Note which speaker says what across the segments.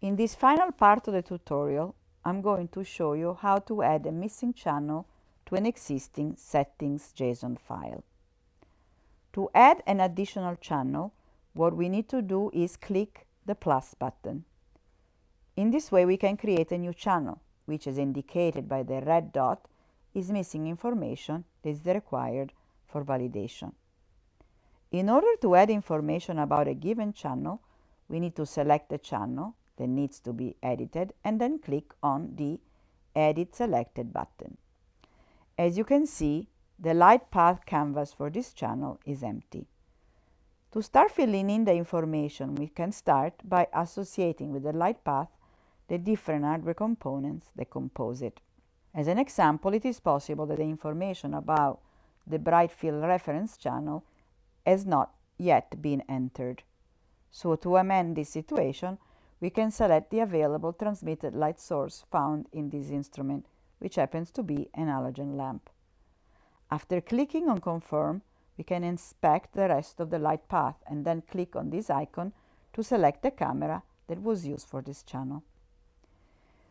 Speaker 1: In this final part of the tutorial, I'm going to show you how to add a missing channel to an existing settings JSON file. To add an additional channel, what we need to do is click the plus button. In this way, we can create a new channel, which is indicated by the red dot, is missing information that is required for validation. In order to add information about a given channel, we need to select the channel that needs to be edited and then click on the Edit Selected button. As you can see, the light path canvas for this channel is empty. To start filling in the information, we can start by associating with the light path the different hardware components that compose it. As an example, it is possible that the information about the bright field reference channel has not yet been entered. So to amend this situation, we can select the available transmitted light source found in this instrument, which happens to be an halogen lamp. After clicking on Confirm, we can inspect the rest of the light path and then click on this icon to select the camera that was used for this channel.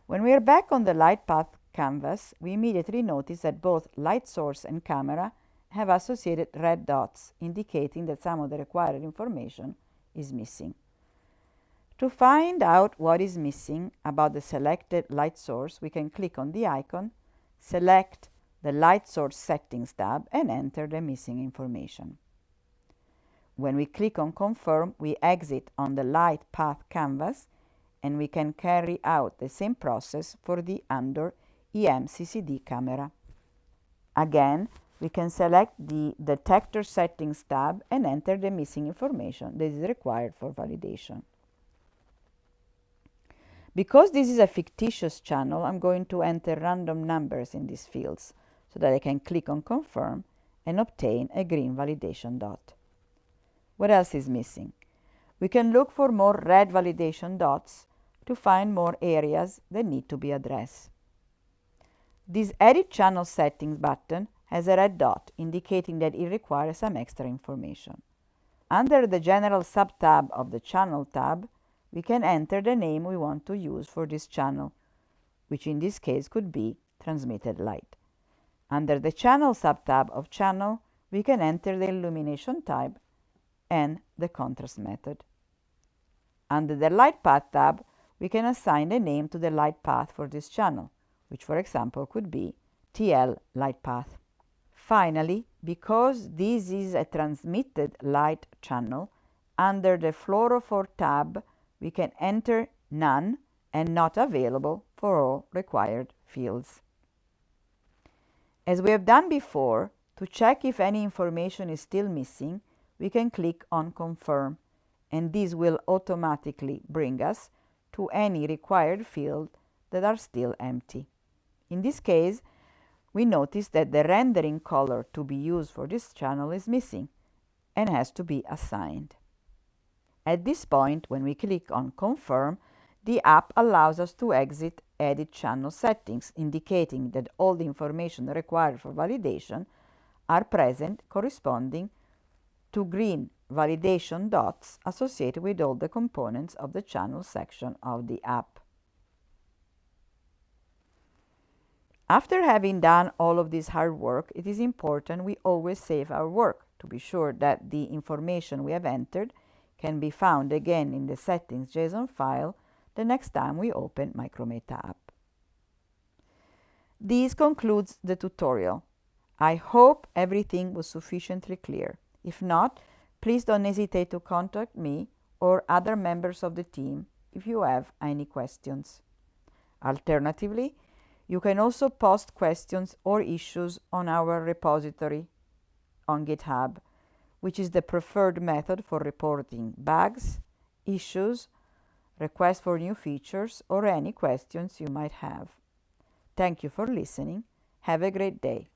Speaker 1: When we are back on the light path canvas, we immediately notice that both light source and camera have associated red dots, indicating that some of the required information is missing. To find out what is missing about the selected light source, we can click on the icon, select the Light Source Settings tab and enter the missing information. When we click on Confirm, we exit on the Light Path canvas and we can carry out the same process for the Andor EMCCD camera. Again, we can select the Detector Settings tab and enter the missing information that is required for validation. Because this is a fictitious channel, I'm going to enter random numbers in these fields so that I can click on confirm and obtain a green validation dot. What else is missing? We can look for more red validation dots to find more areas that need to be addressed. This Edit Channel Settings button has a red dot indicating that it requires some extra information. Under the General subtab of the Channel tab, we can enter the name we want to use for this channel, which in this case could be transmitted light. Under the Channel subtab of Channel, we can enter the illumination type and the contrast method. Under the Light Path tab, we can assign a name to the light path for this channel, which for example could be TL light path. Finally, because this is a transmitted light channel, under the Fluorophore tab, we can enter none and not available for all required fields. As we have done before, to check if any information is still missing, we can click on Confirm, and this will automatically bring us to any required field that are still empty. In this case, we notice that the rendering color to be used for this channel is missing and has to be assigned. At this point, when we click on Confirm, the app allows us to exit Edit Channel Settings, indicating that all the information required for validation are present corresponding to green validation dots associated with all the components of the channel section of the app. After having done all of this hard work, it is important we always save our work to be sure that the information we have entered can be found again in the settings JSON file the next time we open Micrometa app. This concludes the tutorial. I hope everything was sufficiently clear. If not, please don't hesitate to contact me or other members of the team if you have any questions. Alternatively, you can also post questions or issues on our repository on GitHub which is the preferred method for reporting bugs, issues, requests for new features, or any questions you might have. Thank you for listening. Have a great day.